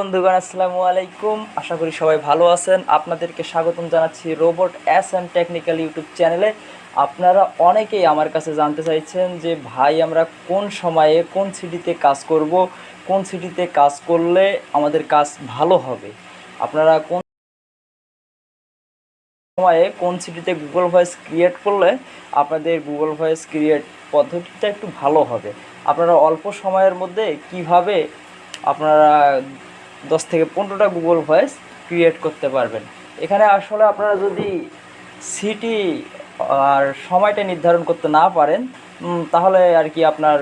বন্ধুগণ, আসসালামু আলাইকুম। আশা করি সবাই ভালো আছেন। আপনাদেরকে স্বাগতম জানাচ্ছি robot S and technical YouTube চ্যানেলে। আপনারা অনেকেই আমার কাছে জানতে চাইছেন যে, ভাই, আমরা কোন সময়ে কোন সিটিতে কাজ করব, কোন সিটিতে কাজ করলে আমাদের কাজ ভালো হবে? আপনারা কোন সময়ে কোন সিটিতে গুগল ভয়েস ক্রিয়েট করলে আপনাদের গুগল ভয়েস ক্রিয়েট পদ্ধতিটা একটু ভালো হবে? আপনারা অল্প সময়ের মধ্যে কীভাবে আপনারা দশ থেকে পনেরোটা গুগল ভয়েস ক্রিয়েট করতে পারবেন। এখানে আসলে আপনারা যদি সিটি আর সময়টা নির্ধারণ করতে না পারেন তাহলে আর কি আপনার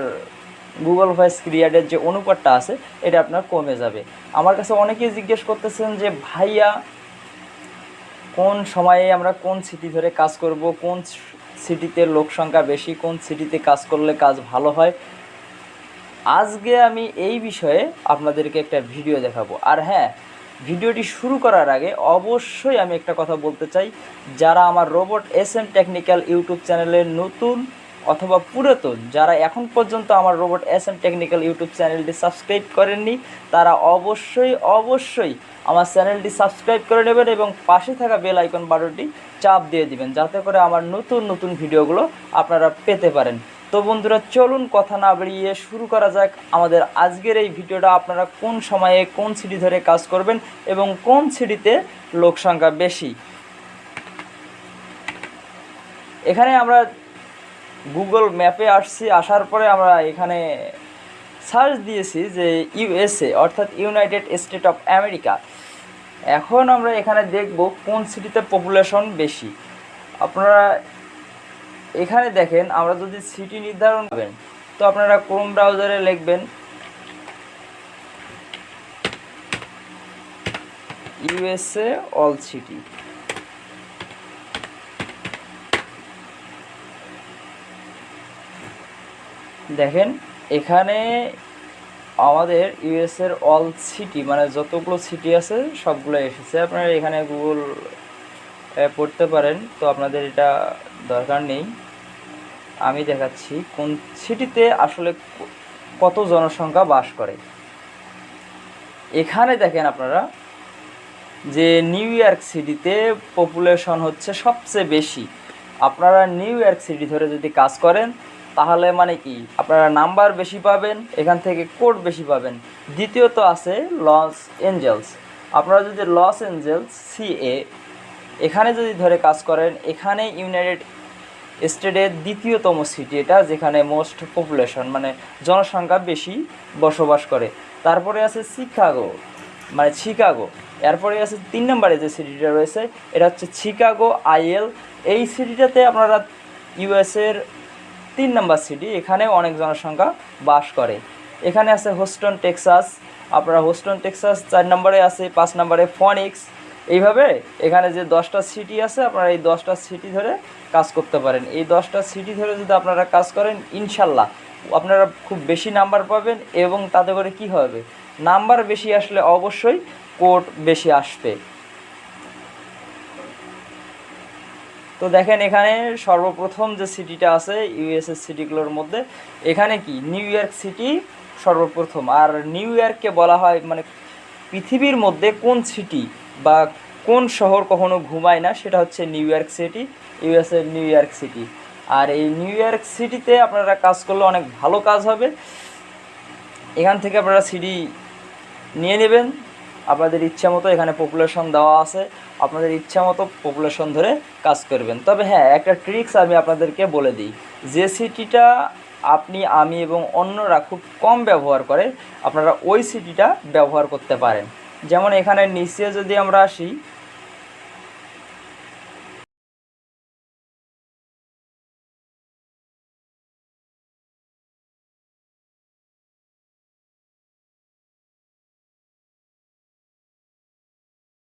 গুগল ভয়েস ক্রিয়েটের যে অনুপাতটা আছে, এটা আপনার কমে যাবে। আমার কাছে অনেকেই জিজ্ঞেস করতেছেন যে, ভাইয়া, কোন সময়ে আমরা কোন সিটি ধরে কাজ করব? কোন সিটিতে লোক সংখ্যা বেশি? কোন সিটিতে কাজ করলে কাজ ভালো হয়? আজকে আমি এই বিষয়ে আপনাদেরকে একটা ভিডিও দেখাবো। আর হ্যাঁ ভিডিওটি শুরু করার আগে অবশ্যই আমি একটা কথা বলতে চাই। যারা আমার robot S M technical YouTube চ্যানেলের নতুন অথবা পুরাতন, যারা এখন পর্যন্ত আমার robot S M technical YouTube চ্যানেলটি সাবস্ক্রাইব করেননি, তারা অবশ্যই অবশ্যই আমার চ্যানেলটি সাবস্ক্রাইব করে নেবেন এবং পাশে থাকা বেল আইকন বাটনটি চাপ দিয়ে দিবেন, যাতে করে আমার নতুন নতুন ভিডিওগুলো আপনারা পেতে পারেন। তো বন্ধুরা, চলুন কথা না বেরিয়ে শুরু করা যাক আমাদের আজকের এই ভিডিওটা। আপনারা কোন সময়ে কোন সিটি ধরে কাজ করবেন এবং কোন সিটিতে লোক সংখ্যা বেশি? এখানে আমরা গুগল ম্যাপে আসছি, আসার পরে আমরা এখানে সার্চ দিয়েছি যে ইউএসএ অর্থাৎ ইউনাইটেড স্টেট অফ আমেরিকা এখন আমরা এখানে দেখব কোন সিটিতে পপুলেশন বেশি। আপনারা এখানে দেখেন আমরা যদি সিটি নির্ধারণ করবেন তো আপনারা ক্রোম ব্রাউজারে লিখবেন ইউএসএ অল সিটি দেখেন, এখানে আমাদের ইউএসের অল সিটি মানে যতগুলো সিটি আছে, সবগুলো এসেছে। আপনারা এখানে গুগল পড়তে পারেন, তো আপনাদের এটা দরকার নেই। আমি দেখাচ্ছি কোন সিটিতে আসলে কত জনসংখ্যা বাস করে। এখানে দেখেন আপনারা যে নিউ ইয়র্ক সিটিতে পপুলেশন হচ্ছে সবচেয়ে বেশি। আপনারা নিউ ইয়র্ক সিটি ধরে যদি কাজ করেন, তাহলে মানে কি? আপনারা নাম্বার বেশি পাবেন, এখান থেকে কোড বেশি পাবেন। দ্বিতীয়ত আছে লস এঞ্জেলস। আপনারা যদি লস এঞ্জেলস সিএ এখানে যদি ধরে কাজ করেন, এখানে ইউনাইটেড স্টেটের দ্বিতীয়তম সিটি এটা, যেখানে মোস্ট পপুলেশন মানে জনসংখ্যা বেশি বসবাস করে। তারপরে আছে শিকাগো মানে শিকাগো এরপরে আছে তিন নম্বরে যে সিটিটা রয়েছে, এটা হচ্ছে শিকাগো আইএল এই সিটিটাতে আপনারা ইউএসের তিন নম্বর সিটি এখানে অনেক জনসংখ্যা বাস করে। এখানে আছে হোস্টন টেক্সাস আপনারা হোস্টন টেক্সাস চার নম্বরে আছে, পাঁচ নম্বরে ফনিক্স এইভাবে এখানে যে দশটা সিটি আছে, আপনারা এই দশটা সিটি ধরে কাজ করতে পারেন। এই দশটা সিটি ধরে যদি আপনারা কাজ করেন, ইনশাল্লাহ আপনারা খুব বেশি নাম্বার পাবেন এবং তাতে করে কি হবে? নাম্বার বেশি আসলে অবশ্যই কোড বেশি আসবে। তো দেখেন এখানে সর্বপ্রথম যে সিটিটা আছে ইউএসএর সিটিগুলোর মধ্যে, এখানে কি? নিউ ইয়র্ক সিটি সর্বপ্রথম। আর নিউ ইয়র্ককে বলা হয় মানে পৃথিবীর মধ্যে কোন সিটি বা কোন শহর কখনো ঘুমায় না, সেটা হচ্ছে নিউ ইয়র্ক সিটি ইউএসএর নিউ ইয়র্ক সিটি। আর এই নিউ ইয়র্ক সিটিতে আপনারা কাজ করলে অনেক ভালো কাজ হবে। এখান থেকে আপনারা সিডি নিয়ে নেবেন। আপনাদের ইচ্ছা মতো এখানে পপুলেশন দেওয়া আছে। আপনাদের ইচ্ছা মতো পপুলেশন ধরে কাজ করবেন। তবে হ্যাঁ একটা ট্রিক্স আমি আপনাদেরকে বলে দিই। যে সিটিটা আপনি, আমি এবং অন্যরা খুব কম ব্যবহার করে, আপনারা ওই সিটিটা ব্যবহার করতে পারেন। যেমন এখানে নিচে যদি আমরা আসি,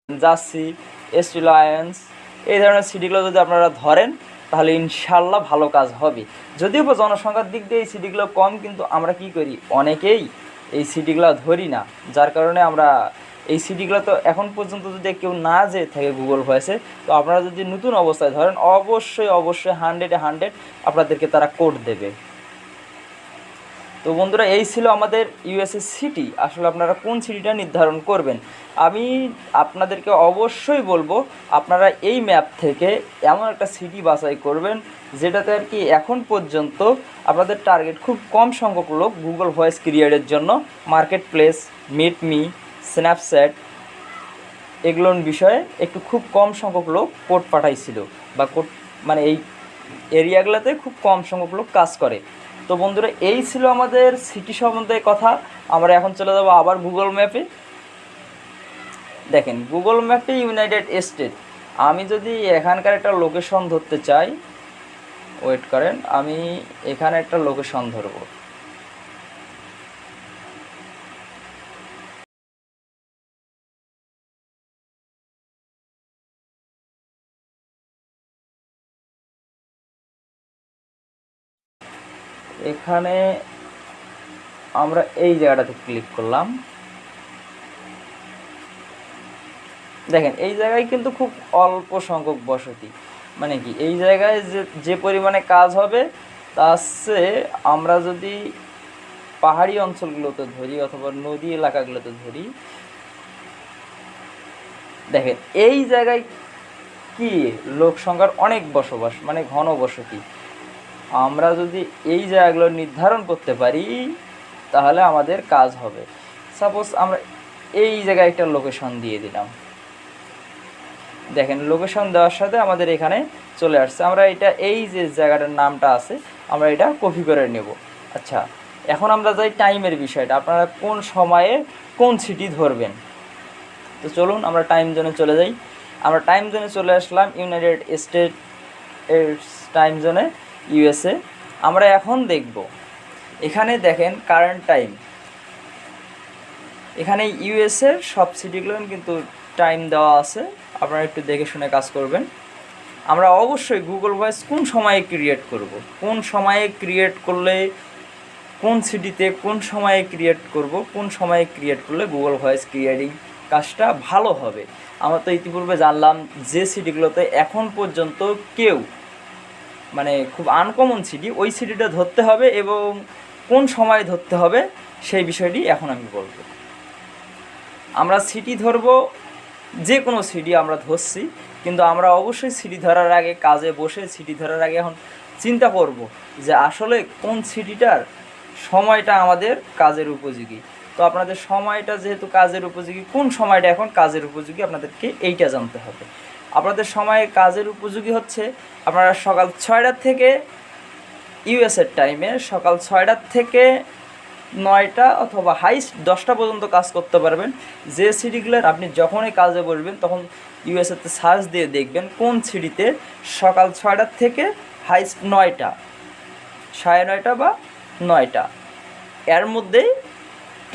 জার্সি এস রিলায়েন্স এই ধরনের সিটিগুলো যদি আপনারা ধরেন, তাহলে ইনশাল্লাহ ভালো কাজ হবে। যদিও বা জনসংখ্যার দিক দিয়ে এই সিটিগুলো কম, কিন্তু আমরা কি করি? অনেকেই এই সিটিগুলো ধরি না, যার কারণে আমরা এই সিটিগুলো তো এখন পর্যন্ত যদি কেউ না যেয়ে থাকে গুগল ভয়েসে তো আপনারা যদি নতুন অবস্থায় ধরেন, অবশ্যই অবশ্যই হান্ড্রেডে হান্ড্রেড আপনাদেরকে তারা কোড দেবে। তো তো বন্ধুরা, এই ছিল আমাদের ইউএসএ সিটি আসলে আপনারা কোন সিটিটা নির্ধারণ করবেন? আমি আপনাদেরকে অবশ্যই বলব, আপনারা এই ম্যাপ থেকে এমন একটা সিটি বাছাই করবেন, যেটাতে আর কি এখন পর্যন্ত আপনাদের টার্গেট খুব কম সংখ্যক লোক গুগল ভয়েস ক্রিয়েটের জন্য market place meet me Snapchat এগুলোর বিষয়ে একটু খুব কম সংখ্যক লোক কোড পাঠাইছিল বা কোড মানে এই এরিয়াগুলোতে খুব কম সংখ্যক লোক কাজ করে। তো বন্ধুরা, এই ছিল আমাদের সিটি সম্বন্ধে কথা। আমরা এখন চলে যাব আবার গুগল ম্যাপে দেখেন গুগল ম্যাপে ইউনাইটেড স্টেট আমি যদি এখানকার একটা লোকেশন ধরতে চাই ওয়েট করেন, আমি এখানে একটা লোকেশন ধরবো। এখানে আমরা এই জায়গাটাতে ক্লিক করলাম। দেখেন, এই জায়গায় কিন্তু খুব অল্প সংখ্যক বসতি। মানে কি, এই জায়গায় যে যে পরিমাণে কাজ হবে, তার চেয়ে আমরা যদি পাহাড়ি অঞ্চলগুলোতে ধরি অথবা নদী এলাকাগুলোতে ধরি, দেখেন, এই জায়গায় কি লোক সংখ্যার অনেক বসবাস মানে ঘন বসতি। আমরা যদি এই জায়গাগুলো নির্ধারণ করতে পারি, তাহলে আমাদের কাজ হবে। সাপোজ আমরা এই জায়গায় একটা লোকেশন দিয়ে দিলাম। দেখেন লোকেশন দেওয়ার সাথে আমাদের এখানে চলে আসছে। আমরা এটা, এই যে জায়গাটার নামটা আছে, আমরা এটা কপি করে নেব। আচ্ছা এখন আমরা যাই টাইমের বিষয়টা। আপনারা কোন সময়ে কোন সিটি ধরবেন? তো চলুন, আমরা টাইম জোনে চলে যাই। আমরা টাইম জোনে চলে আসলাম ইউনাইটেড স্টেট এর টাইম জোনে ইউএসএ আমরা এখন দেখব। এখানে দেখেন কারেন্ট টাইম এখানে ইউএসএর সব সিটিগুলো কিন্তু টাইম দেওয়া আছে। আপনারা একটু দেখে শুনে কাজ করবেন। আমরা অবশ্যই গুগল ভয়েস কোন সময়ে ক্রিয়েট করব? কোন সময়ে ক্রিয়েট করলে, কোন সিটিতে কোন সময়ে ক্রিয়েট করব? কোন সময়ে ক্রিয়েট করলে গুগল ভয়েস ক্রিয়েটিং কাজটা ভালো হবে? আমরা তো ইতিপূর্বে জানলাম যে সিটিগুলোতে এখন পর্যন্ত কেউ মানে খুব আনকমন সিডি ওই সিডিটা ধরতে হবে এবং কোন সময় ধরতে হবে সেই বিষয়টি এখন আমি বলব। আমরা সিটি ধরবো যে কোনো সিডি আমরা ধরছি, কিন্তু আমরা অবশ্যই সিটি ধরার আগে কাজে বসে সিটি ধরার আগে এখন চিন্তা করব যে আসলে কোন সিটিটার সময়টা আমাদের কাজের উপযোগী। তো আপনাদের সময়টা যেহেতু কাজের উপযোগী, কোন সময়টা এখন কাজের উপযোগী আপনাদেরকে এইটা জানতে হবে। আপনাদের সময় কাজের উপযোগী হচ্ছে। আপনারা সকাল ছয়টার থেকে ইউএসের টাইমে সকাল ছয়টার থেকে নয়টা অথবা হাইস্ট দশটা পর্যন্ত কাজ করতে পারবেন। যে সিটিগুলোর আপনি যখনই কাজে বসবেন, তখন ইউএসএতে সার্চ দিয়ে দেখবেন কোন সিটিতে সকাল ছয়টার থেকে হাইস্ট নয়টা, সাড়ে নয়টা বা নয়টা। এর মধ্যেই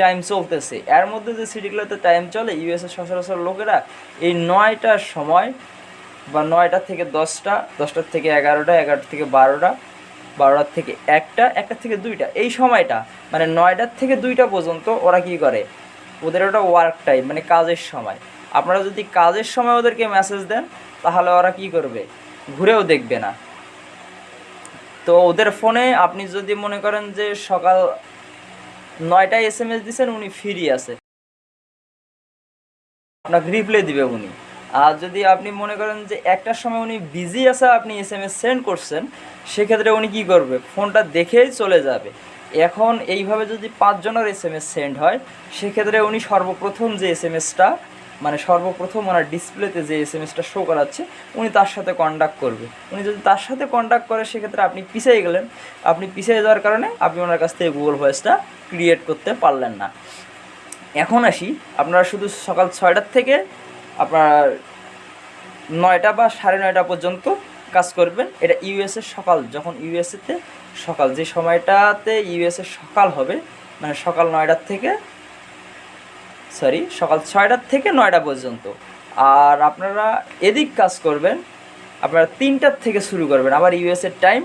টাইম চলতেছে। এর মধ্যে যে সিটিগুলোতে টাইম চলে ইউএসের সচরাচর লোকেরা এই নয়টার সময় বা নয়টা থেকে দশটা দশটার থেকে এগারোটা এগারোটা থেকে বারোটা বারোটার থেকে একটা একটা থেকে দুইটা, এই সময়টা মানে নয়টার থেকে দুইটা পর্যন্ত ওরা কী করে? ওদের ওটা ওয়ার্ক টাইম মানে কাজের সময়। আপনারা যদি কাজের সময় ওদেরকে মেসেজ দেন, তাহলে ওরা কি করবে? ঘুরেও দেখবে না। তো ওদের ফোনে আপনি যদি মনে করেন যে সকাল নয়টায় এস এম এস দিচ্ছেন উনি ফ্রি আছে। আপনাকে রিপ্লাই দিবে উনি। আর যদি আপনি মনে করেন যে একটার সময় উনি বিজি আছে, আপনি এস এম এস সেন্ড করছেন, সেক্ষেত্রে উনি কী করবে? ফোনটা দেখেই চলে যাবে। এখন এইভাবে যদি পাঁচজনের এস এম এস সেন্ড হয়, সেক্ষেত্রে উনি সর্বপ্রথম যে এস এম এসটা মানে সর্বপ্রথম ওনার ডিসপ্লেতে যে এস এম এসটা শো করাচ্ছে, উনি তার সাথে কন্ট্যাক্ট করবে। উনি যদি তার সাথে কন্ট্যাক্ট করে, সেক্ষেত্রে আপনি পিছিয়ে গেলেন। আপনি পিছিয়ে যাওয়ার কারণে আপনি ওনার কাছ থেকে গুগল ভয়েসটা ক্রিয়েট করতে পারলেন না। এখন আসি, আপনারা শুধু সকাল ছয়টার থেকে আপনার নয়টা বা সাড়ে নয়টা পর্যন্ত কাজ করবেন। এটা ইউএসএ সকাল, যখন ইউএসএতে সকাল, যে সময়টাতে ইউএসএ সকাল হবে মানে সকাল নয়টার থেকে সরি, সকাল ছয়টার থেকে নয়টা পর্যন্ত। আর আপনারা এদিক কাজ করবেন, আপনারা তিনটার থেকে শুরু করবেন। আবার ইউএসএর টাইম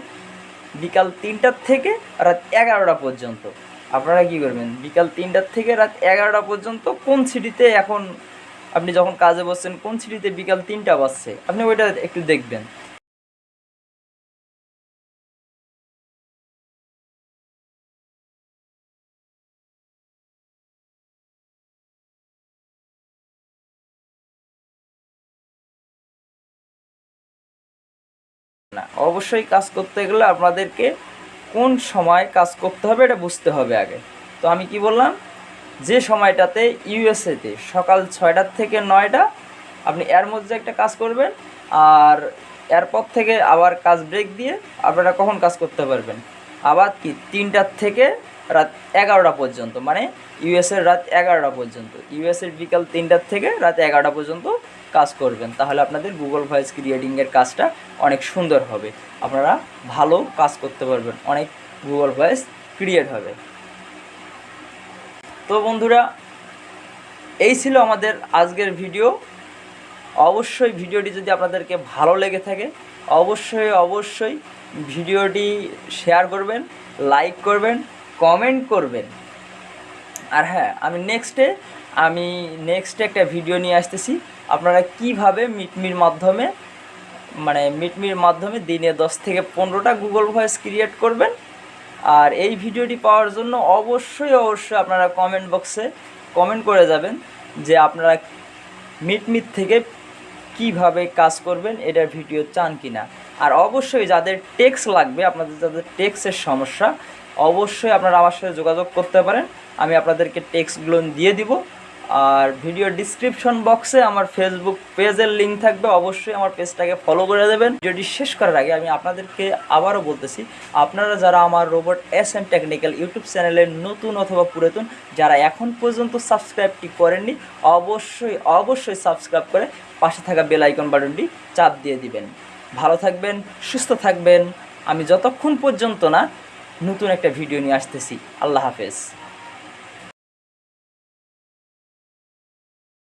বিকাল তিনটার থেকে রাত এগারোটা পর্যন্ত। আপনারা কী করবেন? বিকাল তিনটার থেকে রাত এগারোটা পর্যন্ত কোন সিটিতে এখন আপনি যখন কাজে বসছেন, কোন সিটিতে বিকাল তিনটা বাজছে? আপনি ওইটা একটু দেখবেন। অবশ্যই কাজ করতে গেলে আপনাদেরকে কোন সময় কাজ করতে হবে এটা বুঝতে হবে আগে। তো আমি কি বললাম? যে সময়টাতে ইউএসএতে সকাল ছয়টার থেকে নয়টা আপনি এর মধ্যে একটা কাজ করবেন আর এরপর থেকে আবার কাজ ব্রেক দিয়ে আপনারা কখন কাজ করতে পারবেন? আবার কি? তিনটার থেকে রাত এগারোটা পর্যন্ত মানে ইউএসের রাত এগারোটা পর্যন্ত। ইউএসের বিকাল তিনটার থেকে রাত এগারোটা পর্যন্ত কাজ করবেন, তাহলে আপনাদের গুগল ভয়েস ক্রিয়েটিংয়ের কাজটা অনেক সুন্দর হবে। আপনারা ভালো কাজ করতে পারবেন, অনেক গুগল ভয়েস ক্রিয়েট হবে। তো বন্ধুরা, এই ছিল আমাদের আজকের ভিডিও। অবশ্যই ভিডিওটি যদি আপনাদেরকে ভালো লেগে থাকে, অবশ্যই অবশ্যই ভিডিওটি শেয়ার করবেন লাইক করবেন কমেন্ট করবেন। আর হ্যাঁ আমি নেক্সটে আমি নেক্সটে একটা ভিডিও নিয়ে আসতেছি। আপনারা কীভাবে মিটমির মাধ্যমে মানে মিটমির মাধ্যমে দিনে দশ থেকে পনেরোটা গুগল ভয়েস ক্রিয়েট করবেন। আর এই ভিডিওটি পাওয়ার জন্য অবশ্যই অবশ্যই আপনারা কমেন্ট বক্সে কমেন্ট করে যাবেন যে আপনারা মিটমিট থেকে কীভাবে কাজ করবেন, এটার ভিডিও চান কি না আর অবশ্যই যাদের টেক্স লাগবে, আপনাদের যাদের টেক্সের সমস্যা, অবশ্যই আপনারা আমার সাথে যোগাযোগ করতে পারেন। আমি আপনাদেরকে টেক্সটগুলো দিয়ে দিব। আর ভিডিও ডিসক্রিপশন বক্সে আমার ফেসবুক পেজের লিঙ্ক থাকবে। অবশ্যই আমার পেজটাকে ফলো করে দেবেন। ভিডিওটি শেষ করার আগে আমি আপনাদেরকে আবারও বলতেছি, আপনারা যারা আমার robot S M technical YouTube চ্যানেলের নতুন অথবা পুরাতন, যারা এখন পর্যন্ত সাবস্ক্রাইবটি করেননি, অবশ্যই অবশ্যই সাবস্ক্রাইব করে পাশে থাকা বেল আইকন বাটনটি চাপ দিয়ে দিবেন। ভালো থাকবেন, সুস্থ থাকবেন। আমি যতক্ষণ পর্যন্ত না নতুন একটা ভিডিও নিয়ে আসতেছি। আল্লাহ হাফেজ।